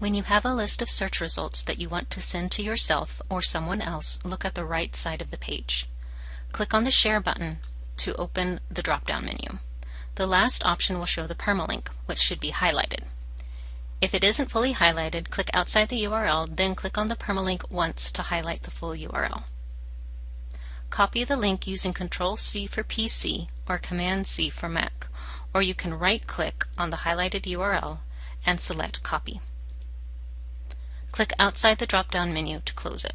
When you have a list of search results that you want to send to yourself or someone else, look at the right side of the page. Click on the Share button to open the drop-down menu. The last option will show the permalink, which should be highlighted. If it isn't fully highlighted, click outside the URL, then click on the permalink once to highlight the full URL. Copy the link using Control-C for PC or Command-C for Mac, or you can right-click on the highlighted URL and select Copy. Click outside the drop-down menu to close it.